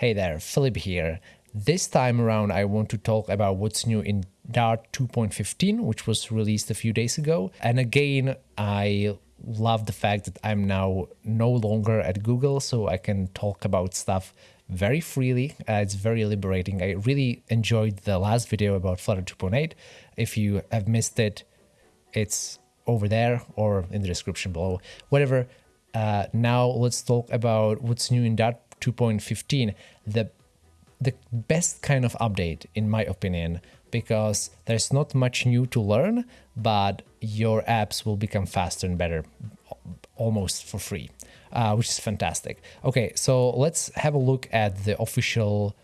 Hey there, Filip here. This time around, I want to talk about what's new in Dart 2.15, which was released a few days ago. And again, I love the fact that I'm now no longer at Google, so I can talk about stuff very freely. Uh, it's very liberating. I really enjoyed the last video about Flutter 2.8. If you have missed it, it's over there or in the description below. Whatever. Uh, now let's talk about what's new in Dart 2.15, the the best kind of update in my opinion because there's not much new to learn but your apps will become faster and better almost for free uh, which is fantastic. Okay so let's have a look at the official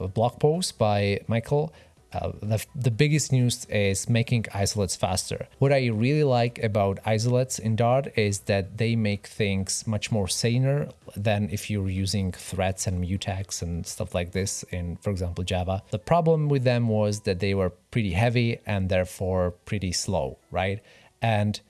uh, blog post by michael uh, the, the biggest news is making isolates faster. What I really like about isolates in Dart is that they make things much more saner than if you're using threads and mutex and stuff like this in, for example, Java. The problem with them was that they were pretty heavy and therefore pretty slow, right? And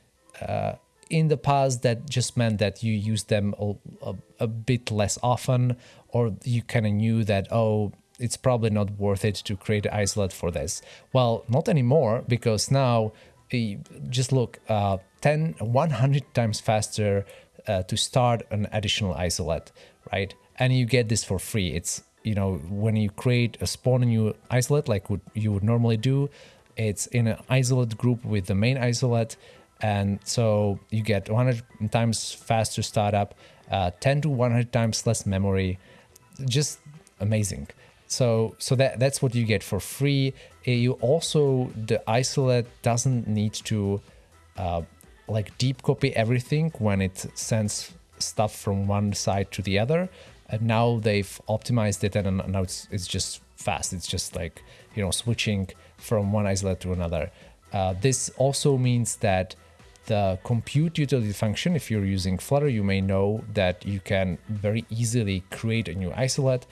uh, in the past, that just meant that you use them a, a, a bit less often, or you kind of knew that, oh, it's probably not worth it to create an isolate for this. Well, not anymore, because now just look, uh, 10, 100 times faster uh, to start an additional isolate, right? And you get this for free. It's, you know, when you create a spawn new isolate like what you would normally do, it's in an isolate group with the main isolate. And so you get 100 times faster startup, uh, 10 to 100 times less memory, just amazing. So, so that that's what you get for free. Uh, you also the isolate doesn't need to uh, like deep copy everything when it sends stuff from one side to the other. And now they've optimized it, and now it's it's just fast. It's just like you know switching from one isolate to another. Uh, this also means that the compute utility function, if you're using Flutter, you may know that you can very easily create a new isolate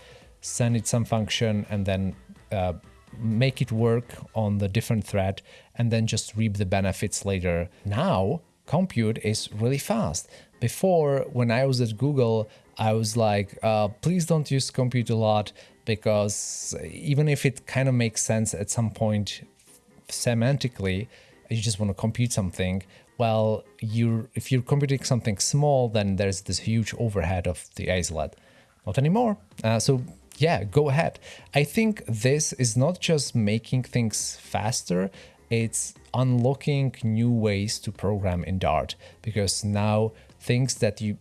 send it some function, and then uh, make it work on the different thread, and then just reap the benefits later. Now, compute is really fast. Before, when I was at Google, I was like, uh, please don't use compute a lot because even if it kind of makes sense at some point semantically, you just want to compute something. Well, you if you're computing something small, then there's this huge overhead of the isolate. Not anymore. Uh, so yeah, go ahead. I think this is not just making things faster, it's unlocking new ways to program in Dart because now things that you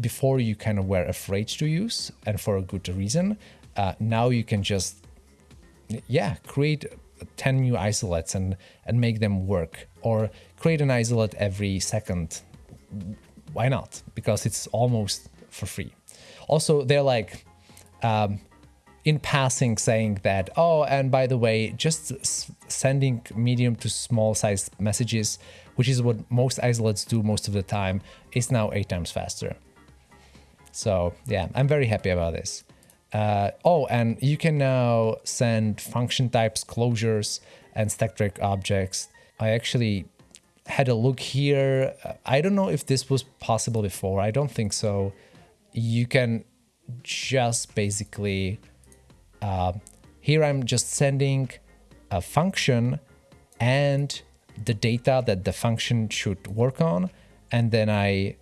before you kind of were afraid to use and for a good reason, uh, now you can just yeah create 10 new isolates and and make them work or create an isolate every second. Why not? Because it's almost for free. Also, they're like um, in passing saying that, oh, and by the way, just sending medium to small sized messages, which is what most isolates do most of the time, is now eight times faster. So yeah, I'm very happy about this. Uh, oh, and you can now send function types, closures, and stack trace objects. I actually had a look here. I don't know if this was possible before. I don't think so. You can just basically, uh, here I'm just sending a function and the data that the function should work on. And then I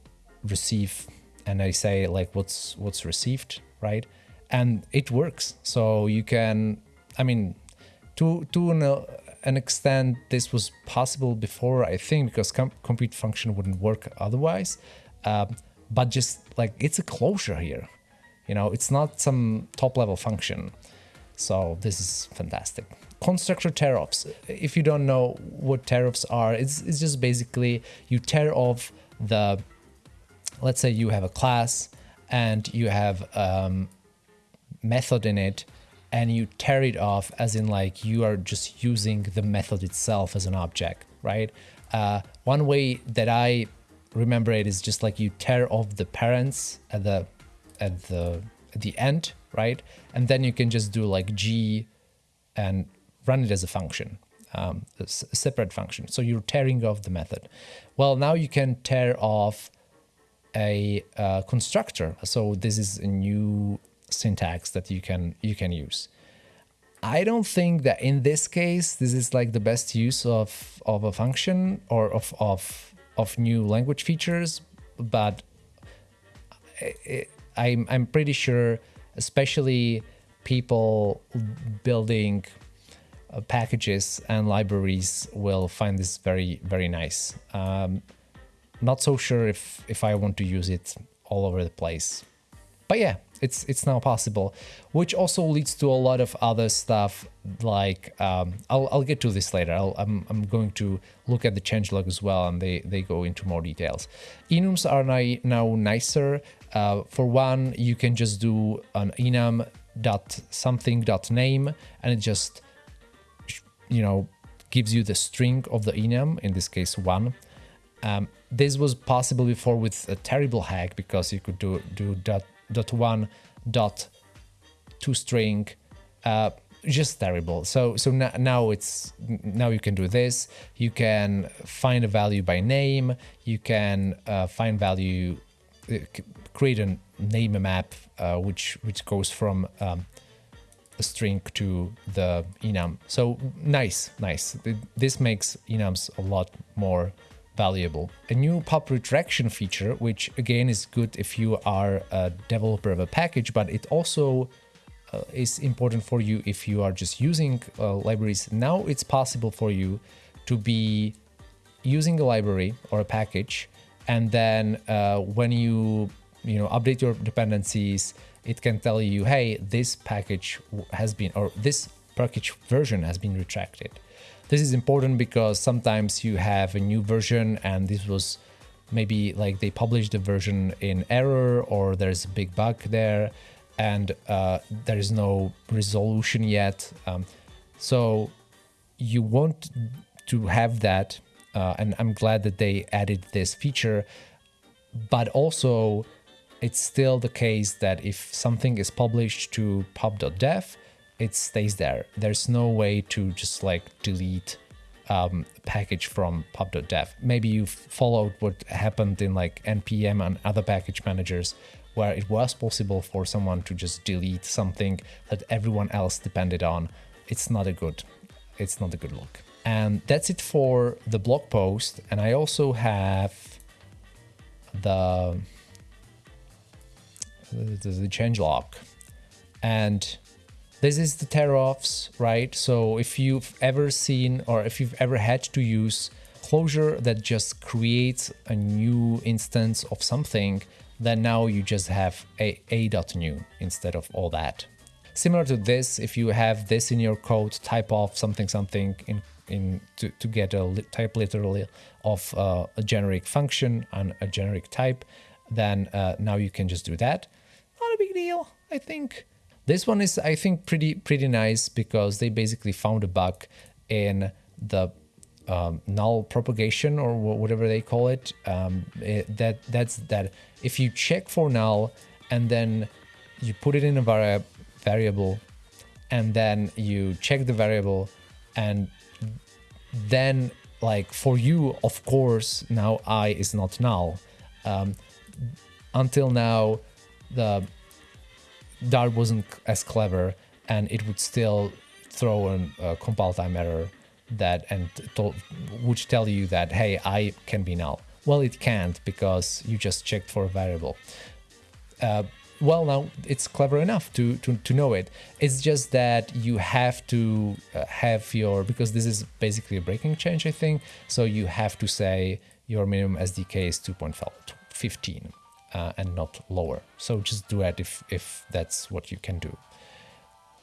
receive and I say like what's what's received, right? And it works. So you can, I mean, to, to an, an extent, this was possible before, I think, because com compute function wouldn't work otherwise. Um, but just like it's a closure here. You know, it's not some top level function. So this is fantastic. Constructor tear-offs. If you don't know what tear-offs are, it's, it's just basically you tear off the, let's say you have a class and you have um, method in it and you tear it off as in like you are just using the method itself as an object, right? Uh, one way that I remember it is just like you tear off the parents at the at the at the end, right? And then you can just do like G and run it as a function, um, a separate function. So you're tearing off the method. Well, now you can tear off a uh, constructor. So this is a new syntax that you can you can use. I don't think that in this case this is like the best use of of a function or of of of new language features, but it, I'm I'm pretty sure, especially people building uh, packages and libraries will find this very very nice. Um, not so sure if if I want to use it all over the place, but yeah, it's it's now possible, which also leads to a lot of other stuff. Like um, I'll I'll get to this later. i am I'm, I'm going to look at the changelog as well, and they they go into more details. Enums are now now nicer. Uh, for one, you can just do an enum dot something dot name, and it just you know gives you the string of the enum. In this case, one. Um, this was possible before with a terrible hack because you could do do dot dot one dot to string uh, just terrible so so now it's now you can do this you can find a value by name you can uh, find value uh, create a name map uh, which which goes from um, a string to the enum so nice nice this makes enums a lot more valuable. A new pub redirection feature, which again is good if you are a developer of a package, but it also uh, is important for you if you are just using uh, libraries. Now it's possible for you to be using a library or a package, and then uh, when you you know update your dependencies, it can tell you, hey, this package has been or this package version has been retracted. This is important because sometimes you have a new version and this was maybe like they published the version in error or there's a big bug there and uh, there is no resolution yet. Um, so you want to have that uh, and I'm glad that they added this feature but also it's still the case that if something is published to pub.dev it stays there. There's no way to just like delete um, package from pub.dev. Maybe you followed what happened in like npm and other package managers where it was possible for someone to just delete something that everyone else depended on. It's not a good, it's not a good look. And that's it for the blog post. And I also have the the, the change log and this is the tear-offs, right? So if you've ever seen or if you've ever had to use closure that just creates a new instance of something, then now you just have a a.new instead of all that. Similar to this, if you have this in your code, type of something something in in to, to get a type literally of uh, a generic function and a generic type, then uh, now you can just do that. Deal, I think. This one is, I think, pretty pretty nice because they basically found a bug in the um, null propagation or whatever they call it. Um, it. That that's that if you check for null and then you put it in a vari variable and then you check the variable and then like for you of course now i is not null um, until now the Dart wasn't as clever and it would still throw a uh, compile time error that and would tell you that hey i can be null. Well it can't because you just checked for a variable. Uh, well now it's clever enough to, to to know it. It's just that you have to uh, have your because this is basically a breaking change i think. So you have to say your minimum sdk is 2.15 uh, and not lower. So just do that if, if that's what you can do.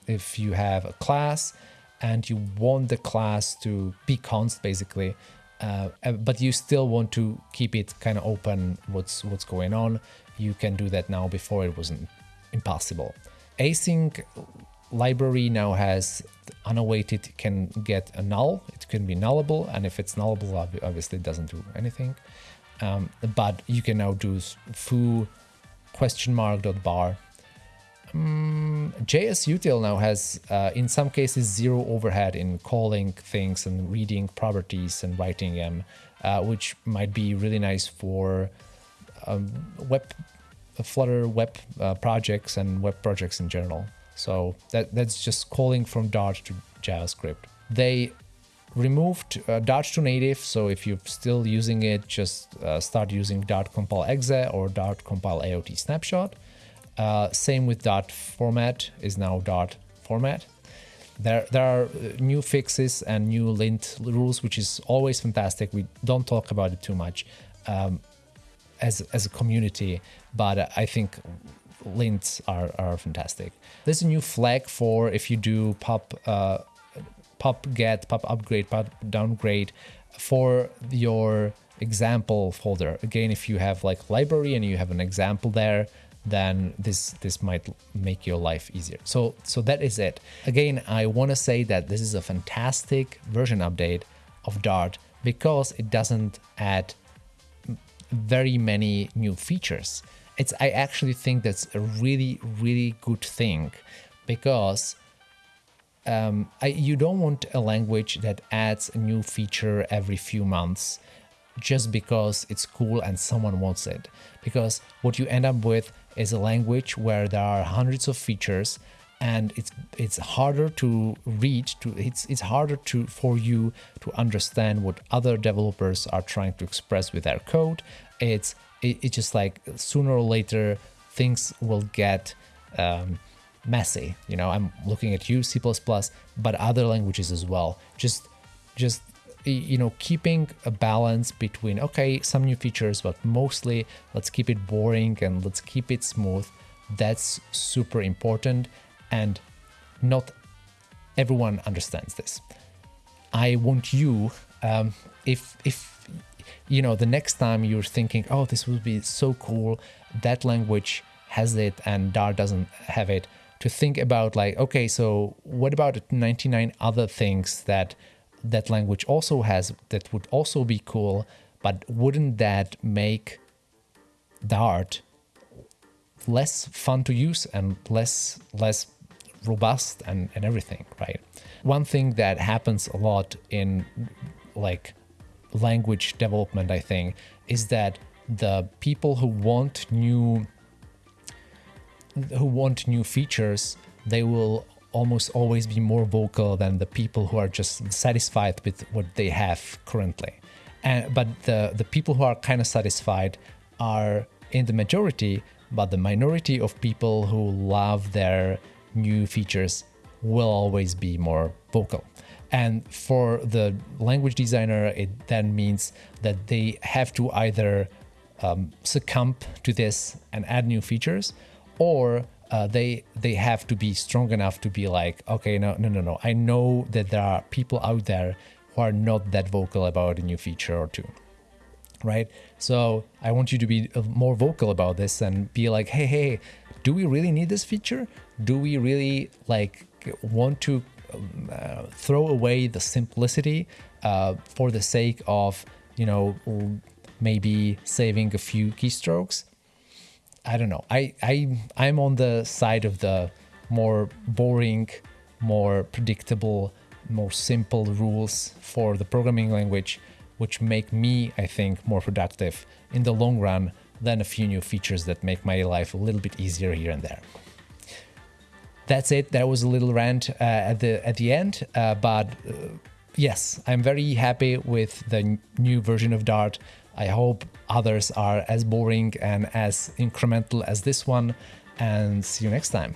If you have a class and you want the class to be const basically, uh, uh but you still want to keep it kind of open what's what's going on, you can do that now before it wasn't impossible. Async library now has unawaited can get a null, it can be nullable, and if it's nullable, obviously it doesn't do anything. Um, but you can now do foo question mark dot bar. Um, JSUtil now has, uh, in some cases, zero overhead in calling things and reading properties and writing them, uh, which might be really nice for um, web Flutter web uh, projects and web projects in general. So that that's just calling from Dart to JavaScript. They removed uh, dart2native, so if you're still using it, just uh, start using Dart compile exe or Dart compile AOT snapshot. Uh, same with Dart format is now Dart format. There, there are uh, new fixes and new lint rules, which is always fantastic. We don't talk about it too much um, as, as a community, but I think lints are, are fantastic. There's a new flag for if you do pub, uh, pub get, pub upgrade, pub downgrade for your example folder. Again, if you have like library and you have an example there, then this this might make your life easier. So so that is it. Again, I want to say that this is a fantastic version update of Dart because it doesn't add very many new features. It's I actually think that's a really really good thing because um, I, you don't want a language that adds a new feature every few months just because it's cool and someone wants it. Because what you end up with is a language where there are hundreds of features and it's it's harder to read to it's it's harder to for you to understand what other developers are trying to express with their code it's it, it's just like sooner or later things will get um, messy you know i'm looking at you c++ but other languages as well. Just just you know keeping a balance between okay some new features but mostly let's keep it boring and let's keep it smooth. That's super important and not everyone understands this. I want you um, if if you know the next time you're thinking oh this would be so cool that language has it and dart doesn't have it to think about like okay so what about 99 other things that that language also has that would also be cool, but wouldn't that make Dart less fun to use and less less robust and, and everything, right? One thing that happens a lot in like language development, I think, is that the people who want new who want new features, they will almost always be more vocal than the people who are just satisfied with what they have currently. And, but the, the people who are kind of satisfied are in the majority, but the minority of people who love their new features will always be more vocal. And for the language designer, it then means that they have to either um, succumb to this and add new features, or uh, they they have to be strong enough to be like, okay, no, no, no, no. I know that there are people out there who are not that vocal about a new feature or two, right? So I want you to be uh, more vocal about this and be like, hey, hey, do we really need this feature? Do we really like want to um, uh, throw away the simplicity uh, for the sake of you know maybe saving a few keystrokes? I don't know. I I I'm on the side of the more boring, more predictable, more simple rules for the programming language, which make me, I think, more productive in the long run than a few new features that make my life a little bit easier here and there. That's it. That was a little rant uh, at the at the end, uh, but uh, yes, I'm very happy with the new version of Dart. I hope others are as boring and as incremental as this one and see you next time.